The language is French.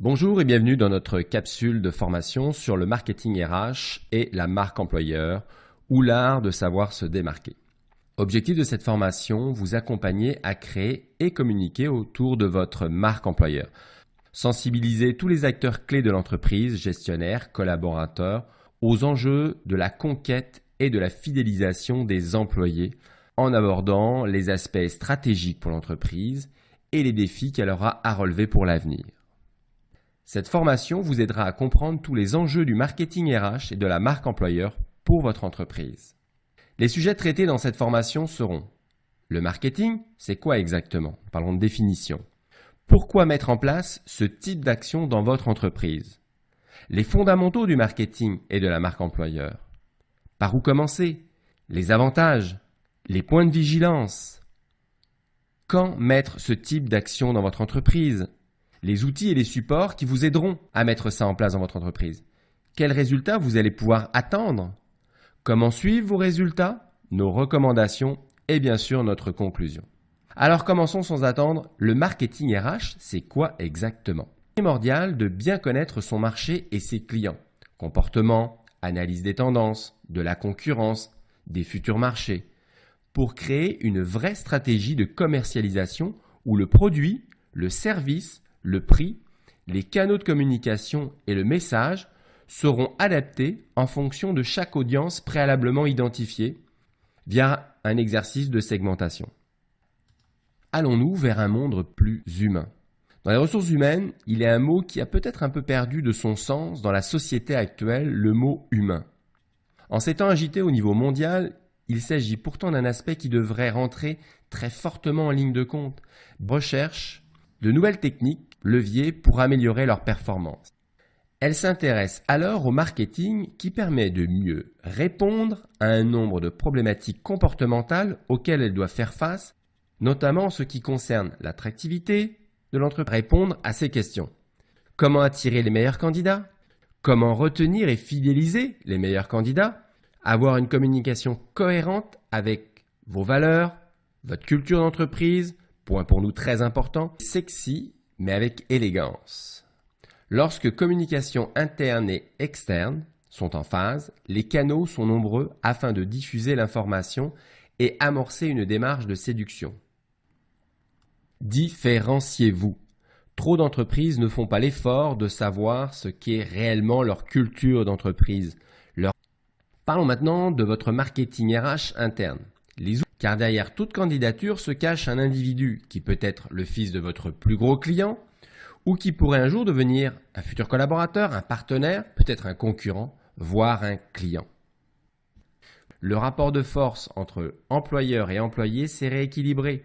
Bonjour et bienvenue dans notre capsule de formation sur le marketing RH et la marque employeur ou l'art de savoir se démarquer. Objectif de cette formation, vous accompagner à créer et communiquer autour de votre marque employeur. Sensibiliser tous les acteurs clés de l'entreprise, gestionnaires, collaborateurs, aux enjeux de la conquête et de la fidélisation des employés en abordant les aspects stratégiques pour l'entreprise et les défis qu'elle aura à relever pour l'avenir. Cette formation vous aidera à comprendre tous les enjeux du marketing RH et de la marque employeur pour votre entreprise. Les sujets traités dans cette formation seront le marketing, c'est quoi exactement? Parlons de définition. Pourquoi mettre en place ce type d'action dans votre entreprise? Les fondamentaux du marketing et de la marque employeur. Par où commencer? Les avantages? Les points de vigilance? Quand mettre ce type d'action dans votre entreprise? Les outils et les supports qui vous aideront à mettre ça en place dans votre entreprise. Quels résultats vous allez pouvoir attendre? Comment suivre vos résultats? Nos recommandations et bien sûr notre conclusion. Alors commençons sans attendre, le marketing RH, c'est quoi exactement? Primordial de bien connaître son marché et ses clients. Comportement, analyse des tendances, de la concurrence, des futurs marchés, pour créer une vraie stratégie de commercialisation où le produit, le service le prix, les canaux de communication et le message seront adaptés en fonction de chaque audience préalablement identifiée via un exercice de segmentation. Allons-nous vers un monde plus humain? Dans les ressources humaines, il est un mot qui a peut-être un peu perdu de son sens dans la société actuelle, le mot humain. En s'étant agité au niveau mondial, il s'agit pourtant d'un aspect qui devrait rentrer très fortement en ligne de compte. Recherche de nouvelles techniques leviers pour améliorer leur performance. Elle s'intéresse alors au marketing qui permet de mieux répondre à un nombre de problématiques comportementales auxquelles elle doit faire face, notamment en ce qui concerne l'attractivité de l'entreprise. Répondre à ces questions. Comment attirer les meilleurs candidats? Comment retenir et fidéliser les meilleurs candidats? Avoir une communication cohérente avec vos valeurs, votre culture d'entreprise, point pour nous très important, sexy mais avec élégance. Lorsque communication interne et externe sont en phase, les canaux sont nombreux afin de diffuser l'information et amorcer une démarche de séduction. Différenciez-vous. Trop d'entreprises ne font pas l'effort de savoir ce qu'est réellement leur culture d'entreprise. Parlons maintenant de votre marketing RH interne. Car derrière toute candidature se cache un individu qui peut être le fils de votre plus gros client ou qui pourrait un jour devenir un futur collaborateur, un partenaire, peut-être un concurrent, voire un client. Le rapport de force entre employeur et employé s'est rééquilibré.